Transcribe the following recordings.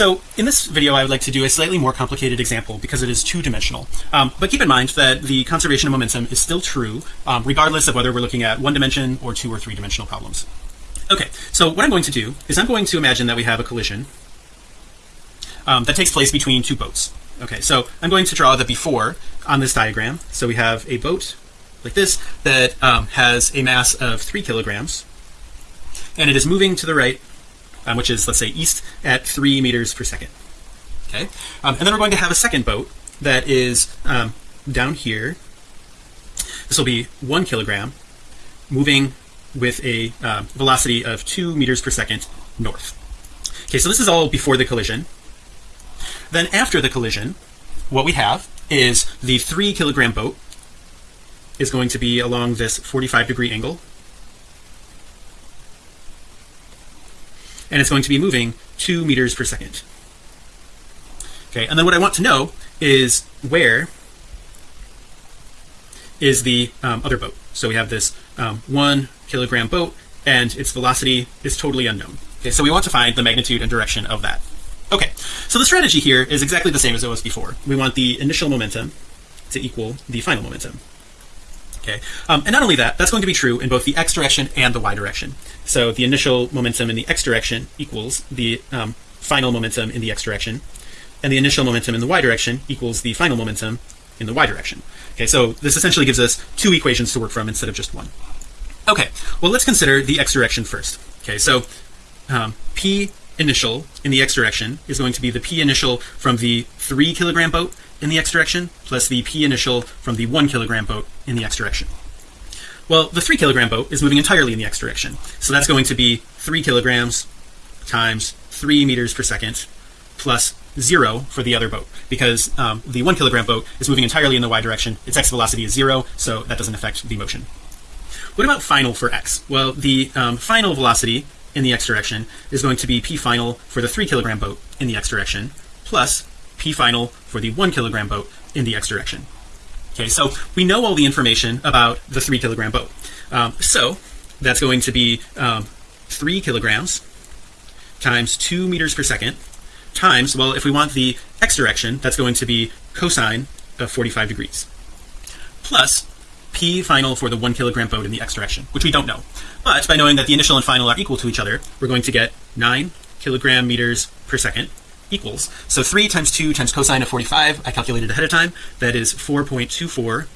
so in this video I would like to do a slightly more complicated example because it is two-dimensional. Um, but keep in mind that the conservation of momentum is still true um, regardless of whether we're looking at one dimension or two or three dimensional problems. Okay so what I'm going to do is I'm going to imagine that we have a collision um, that takes place between two boats. Okay so I'm going to draw the before on this diagram. So we have a boat like this that um, has a mass of three kilograms and it is moving to the right um, which is let's say east at three meters per second. Okay? Um, and then we're going to have a second boat that is um, down here. This will be one kilogram moving with a uh, velocity of two meters per second north. Okay so this is all before the collision. Then after the collision what we have is the three kilogram boat is going to be along this 45 degree angle and it's going to be moving two meters per second. Okay and then what I want to know is where is the um, other boat. So we have this um, one kilogram boat and its velocity is totally unknown. Okay so we want to find the magnitude and direction of that. Okay so the strategy here is exactly the same as it was before. We want the initial momentum to equal the final momentum okay? Um, and not only that that's going to be true in both the x direction and the y direction. So the initial momentum in the x direction equals the um, final momentum in the x direction and the initial momentum in the y direction equals the final momentum in the y direction. Okay so this essentially gives us two equations to work from instead of just one. Okay well let's consider the x direction first. Okay so um, p initial in the x direction is going to be the p initial from the three kilogram boat in the x direction plus the p initial from the one kilogram boat in the x direction. Well the three kilogram boat is moving entirely in the x direction. So that's going to be three kilograms times three meters per second plus zero for the other boat because um, the one kilogram boat is moving entirely in the y direction. Its x velocity is zero so that doesn't affect the motion. What about final for x? Well the um, final velocity in the x direction is going to be p final for the three kilogram boat in the x direction plus p final for the one kilogram boat in the x direction. Okay so we know all the information about the three kilogram boat. Um, so that's going to be um, three kilograms times two meters per second times well if we want the x direction that's going to be cosine of 45 degrees plus p final for the one kilogram boat in the x direction which we don't know. But by knowing that the initial and final are equal to each other we're going to get nine kilogram meters per second equals. So 3 times 2 times cosine of 45 I calculated ahead of time that is 4.24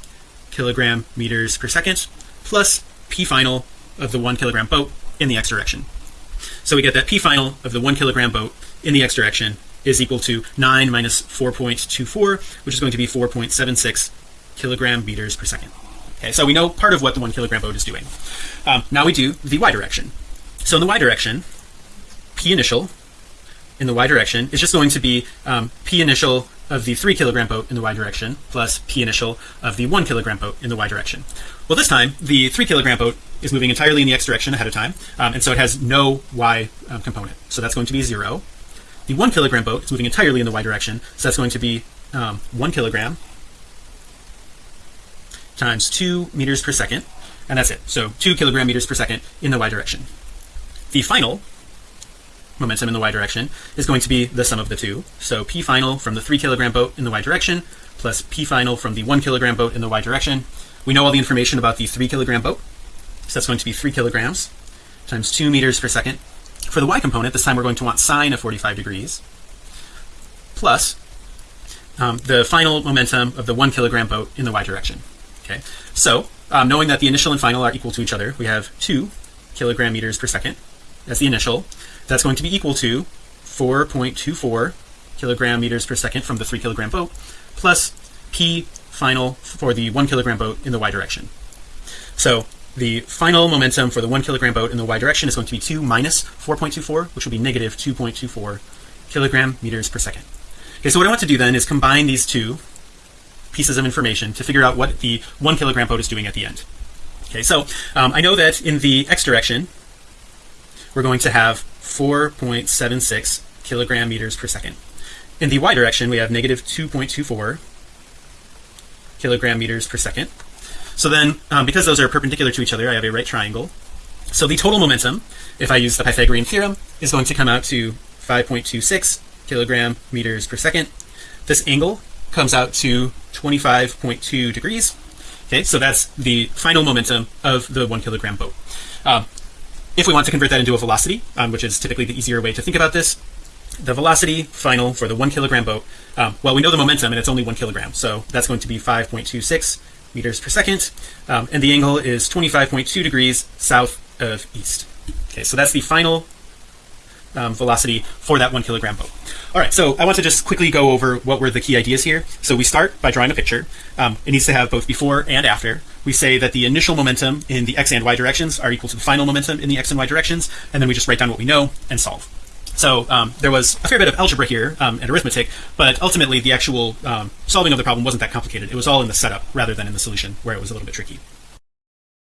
kilogram meters per second plus p final of the one kilogram boat in the x direction so we get that p final of the one kilogram boat in the x direction is equal to 9 minus 4.24 which is going to be 4.76 kilogram meters per second okay so we know part of what the one kilogram boat is doing. Um, now we do the y direction. So in the y direction p initial in the y direction is just going to be um, p initial of the three kilogram boat in the y direction plus p initial of the one kilogram boat in the y direction. Well this time the three kilogram boat is moving entirely in the x direction ahead of time um, and so it has no y um, component. So that's going to be zero. The one kilogram boat is moving entirely in the y direction so that's going to be um, one kilogram times two meters per second and that's it. So two kilogram meters per second in the y direction. The final momentum in the y direction is going to be the sum of the two. So p final from the three kilogram boat in the y direction plus p final from the one kilogram boat in the y direction. We know all the information about the three kilogram boat. So that's going to be three kilograms times two meters per second. For the y component this time we're going to want sine of 45 degrees plus um, the final momentum of the one kilogram boat in the y direction okay. So um, knowing that the initial and final are equal to each other we have two kilogram meters per second. As the initial. That's going to be equal to 4.24 kilogram meters per second from the three kilogram boat plus p final for the one kilogram boat in the y direction. So the final momentum for the one kilogram boat in the y direction is going to be 2 minus 4.24 which will be negative 2.24 kilogram meters per second. Okay so what I want to do then is combine these two pieces of information to figure out what the one kilogram boat is doing at the end. Okay so um, I know that in the x direction we're going to have 4.76 kilogram meters per second. In the y direction we have negative 2.24 kilogram meters per second. So then um, because those are perpendicular to each other I have a right triangle. So the total momentum if I use the Pythagorean theorem is going to come out to 5.26 kilogram meters per second. This angle comes out to 25.2 degrees. Okay so that's the final momentum of the one kilogram boat. Um, if we want to convert that into a velocity um, which is typically the easier way to think about this the velocity final for the one kilogram boat um, well we know the momentum and it's only one kilogram so that's going to be 5.26 meters per second um, and the angle is 25.2 degrees south of east. Okay so that's the final um, velocity for that one kilogram boat. All right so I want to just quickly go over what were the key ideas here. So we start by drawing a picture. Um, it needs to have both before and after. We say that the initial momentum in the x and y directions are equal to the final momentum in the x and y directions and then we just write down what we know and solve. So um, there was a fair bit of algebra here um, and arithmetic but ultimately the actual um, solving of the problem wasn't that complicated. It was all in the setup rather than in the solution where it was a little bit tricky